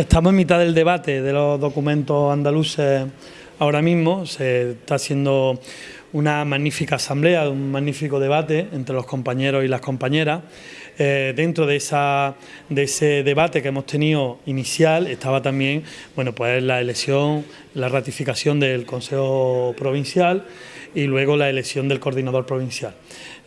Estamos en mitad del debate de los documentos andaluces ahora mismo. Se está haciendo una magnífica asamblea, un magnífico debate entre los compañeros y las compañeras. Eh, dentro de, esa, de ese debate que hemos tenido inicial estaba también bueno, pues la elección, la ratificación del Consejo Provincial y luego la elección del coordinador provincial.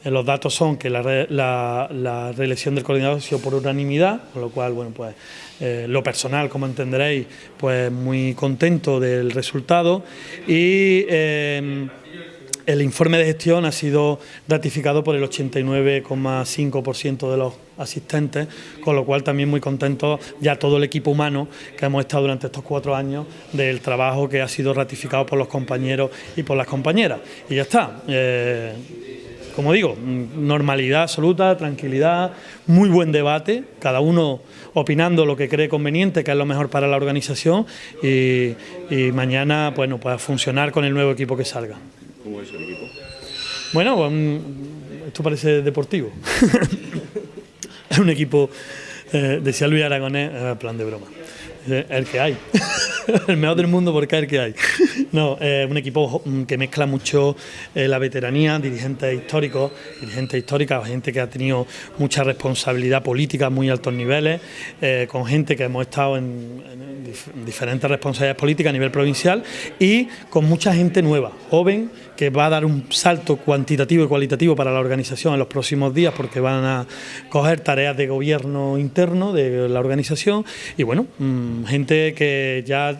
Eh, los datos son que la, reelección del coordinador ha sido por unanimidad, con lo cual, bueno, pues eh, lo personal, como entenderéis, pues muy contento del resultado y el informe de gestión ha sido ratificado por el 89,5% de los asistentes, con lo cual también muy contento ya todo el equipo humano que hemos estado durante estos cuatro años del trabajo que ha sido ratificado por los compañeros y por las compañeras. Y ya está. Eh, como digo, normalidad absoluta, tranquilidad, muy buen debate, cada uno opinando lo que cree conveniente, que es lo mejor para la organización y, mañana bueno, pues funcionar con el nuevo equipo que salga. ¿Cómo es el equipo? Bueno, pues, esto parece deportivo. es un equipo, eh, decía Luis Aragonés, plan de broma, el que hay. el mejor del mundo es el que hay. No, es un equipo mm, que mezcla mucho la veteranía, dirigentes históricos, dirigentes históricas, gente que ha tenido mucha responsabilidad política a muy altos niveles, con gente que hemos estado en, en diferentes responsabilidades políticas a nivel provincial y con mucha gente nueva, joven, que va a dar un salto cuantitativo y cualitativo para la organización en los próximos días porque van a coger tareas de gobierno interno de la organización y bueno, mm, gente que ya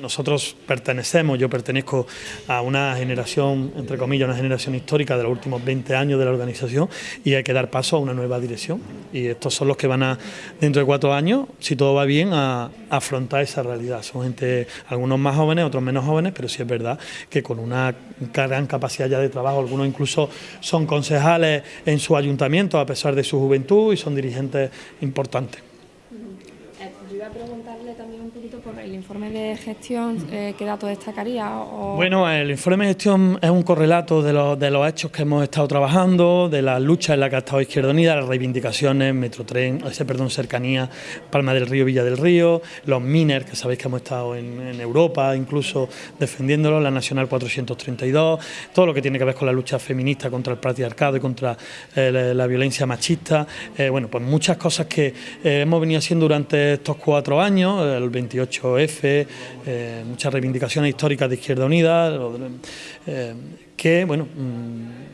nosotros pertenecemos, yo pertenezco a una generación, entre comillas, una generación histórica de los últimos 20 años de la organización y hay que dar paso a una nueva dirección. Y estos son los que van a, dentro de cuatro años, si todo va bien, a, afrontar esa realidad. Son gente, algunos más jóvenes, otros menos jóvenes, pero sí es verdad que con una gran capacidad ya de trabajo, algunos incluso son concejales en su ayuntamiento a pesar de su juventud y son dirigentes importantes preguntarle también un poquito por el informe de gestión, eh, ¿qué datos destacaría? Bueno, el informe de gestión es un correlato de los, de los hechos que hemos estado trabajando, de las luchas en las que ha estado Izquierda Unida, las reivindicaciones, Metrotren, ese perdón, cercanía, Palma del Río, Villa del Río, los MINER, que sabéis que hemos estado en, Europa incluso defendiéndolo, la Nacional 432, todo lo que tiene que ver con la lucha feminista contra el patriarcado y contra eh, la, violencia machista, eh, bueno, pues muchas cosas que hemos venido haciendo durante estos cuatro años, el 28F, eh, muchas reivindicaciones históricas de Izquierda Unida, eh, que bueno mm,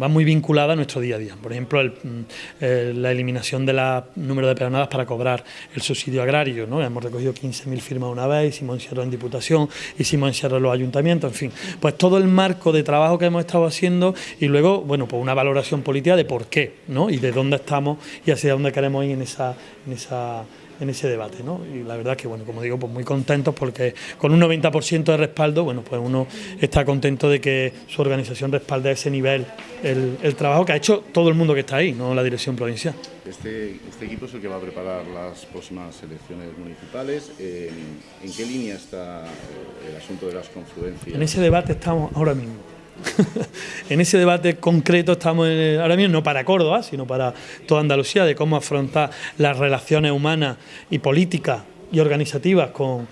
va muy vinculada a nuestro día a día. Por ejemplo, mm, la eliminación del número de peonadas para cobrar el subsidio agrario. ¿no? Hemos recogido 15.000 firmas una vez, hicimos encierro en Diputación, hicimos encierro en los ayuntamientos, en fin. Pues todo el marco de trabajo que hemos estado haciendo y luego, bueno, pues una valoración política de por qué ¿no? y de dónde estamos y hacia dónde queremos ir en esa, en esa en ese debate. ¿no? Y la verdad que, bueno, como digo, pues muy contentos porque con un 90% de respaldo, bueno, pues uno está contento de que su organización respalde a ese nivel el, trabajo que ha hecho todo el mundo que está ahí, no la dirección provincial. Este, este equipo es el que va a preparar las próximas elecciones municipales. ¿En qué línea está el asunto de las confluencias? En ese debate estamos ahora mismo. En ese debate concreto estamos ahora mismo no para Córdoba, sino para toda Andalucía, de cómo afrontar las relaciones humanas y políticas y organizativas con,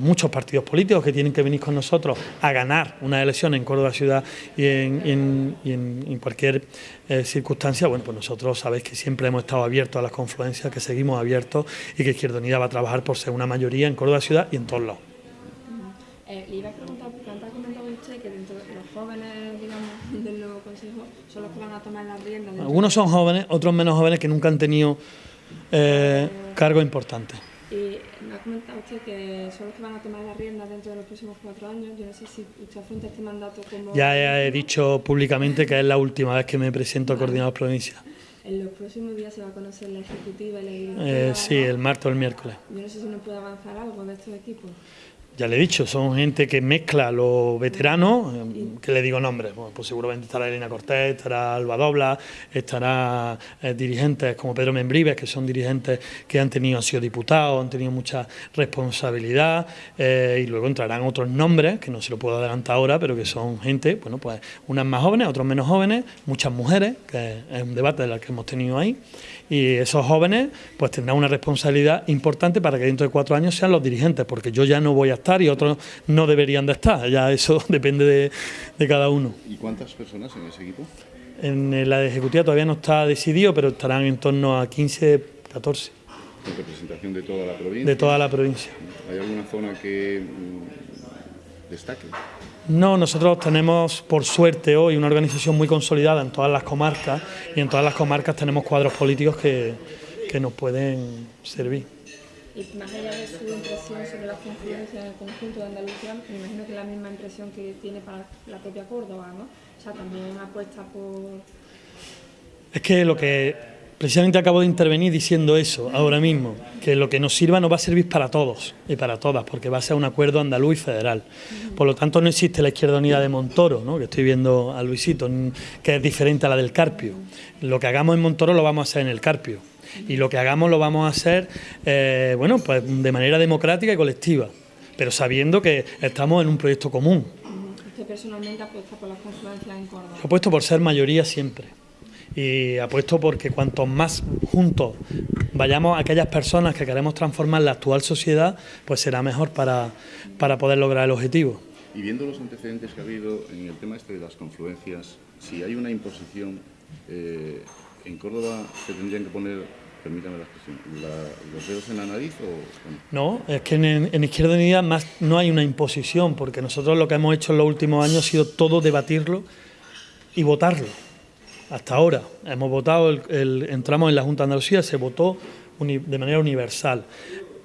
muchos partidos políticos que tienen que venir con nosotros a ganar una elección en Córdoba ciudad y en, cualquier eh, circunstancia, bueno, pues nosotros sabéis que siempre hemos estado abiertos a las confluencias, que seguimos abiertos y que Izquierda Unida va a trabajar por ser una mayoría en Córdoba ciudad y en todos lados. Eh, le iba a preguntar, ha comentado usted de los jóvenes, digamos, del nuevo consejo son los que van a tomar las riendas. Algunos son jóvenes, otros menos jóvenes que nunca han tenido eh, cargos importantes. Y me ha comentado usted que son los que van a tomar las riendas dentro de los próximos cuatro años. Yo no sé si usted afronta este mandato como... Ya he dicho públicamente que es la última vez que me presento a coordinador provincial. En los próximos días se va a conocer la ejecutiva y la directiva. Eh, sí, el martes o el miércoles. Yo no sé si nos puede avanzar algo de estos equipos ya le he dicho, son gente que mezcla los veteranos, que le digo nombres, pues seguramente estará Elena Cortés, estará Alba Dobla, estará eh, dirigentes como Pedro Membrives, que son dirigentes que han tenido, han sido diputados, han tenido mucha responsabilidad, eh, y luego entrarán otros nombres, que no se lo puedo adelantar ahora, pero que son gente, bueno, pues unas más jóvenes, otros menos jóvenes, muchas mujeres, que es un debate del que hemos tenido ahí, Y esos jóvenes pues tendrán una responsabilidad importante para que dentro de cuatro años sean los dirigentes, porque yo ya no voy a estar y otros no deberían de estar, ya eso depende de, de cada uno. ¿Y cuántas personas en ese equipo? En la ejecutiva todavía no está decidido, pero estarán en torno a 15, 14. ¿En representación de toda la provincia? De toda la provincia. ¿Hay alguna zona que mm, destaque? No, nosotros tenemos, por suerte, hoy una organización muy consolidada en todas las comarcas y en todas las comarcas tenemos cuadros políticos que, que nos pueden servir. Y más allá de su impresión sobre las confluencias en el conjunto de Andalucía, me imagino que es la misma impresión que tiene para la propia Córdoba, ¿no? O sea, también apuesta por... Es que lo que precisamente acabo de intervenir diciendo eso ahora mismo, que lo que nos sirva no va a servir para todos y para todas, porque va a ser un acuerdo andaluz y federal. Por lo tanto, no existe la izquierda unida de Montoro, ¿no? que estoy viendo a Luisito, que es diferente a la del Carpio. Lo que hagamos en Montoro lo vamos a hacer en el Carpio. Y lo que hagamos lo vamos a hacer, eh, bueno, pues de manera democrática y colectiva, pero sabiendo que estamos en un proyecto común ¿Usted personalmente apuesta por las confluencias en Córdoba? Apuesto por ser mayoría siempre. Y apuesto porque cuanto más juntos vayamos a aquellas personas que queremos transformar la actual sociedad, pues será mejor para, para poder lograr el objetivo. Y viendo los antecedentes que ha habido en el tema este de las confluencias, si hay una imposición, eh, en Córdoba se tendrían que poner permítame la expresión, los dedos en la nariz o...? No, es que en, Izquierda Unida más no hay una imposición, porque nosotros lo que hemos hecho en los últimos años ha sido todo debatirlo y votarlo. Hasta ahora hemos votado, entramos en la Junta de Andalucía, se votó de manera universal.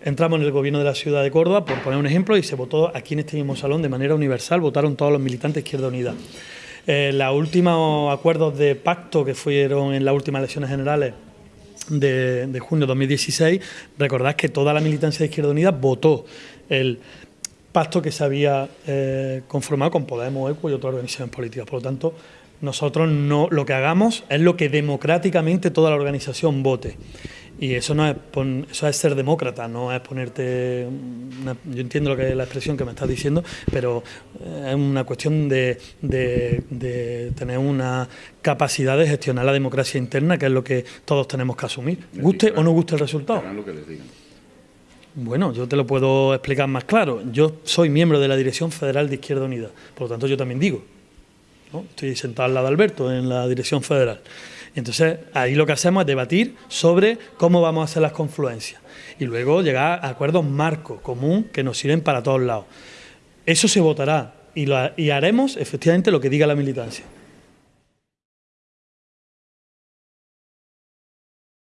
Entramos en el gobierno de la ciudad de Córdoba, por poner un ejemplo, y se votó aquí en este mismo salón de manera universal, votaron todos los militantes de Izquierda Unida. Eh, los últimos acuerdos de pacto que fueron en las últimas elecciones generales de, junio de 2016, recordad que toda la militancia de Izquierda Unida votó el pacto que se había eh, conformado con Podemos, ECO y otras organizaciones políticas. Por lo tanto, nosotros no lo que hagamos es lo que democráticamente toda la organización vote. Y eso no es eso es ser demócrata, no es ponerte yo entiendo lo que es la expresión que me estás diciendo, pero eh, es una cuestión de, de, tener una capacidad de gestionar la democracia interna, que es lo que todos tenemos que asumir, guste o no guste el resultado. Bueno, yo te lo puedo explicar más claro. Yo soy miembro de la Dirección Federal de Izquierda Unida, por lo tanto yo también digo. Estoy sentado al lado de Alberto en la Dirección Federal. Entonces, ahí lo que hacemos es debatir sobre cómo vamos a hacer las confluencias y luego llegar a acuerdos marcos común que nos sirven para todos lados. Eso se votará y, y haremos efectivamente lo que diga la militancia.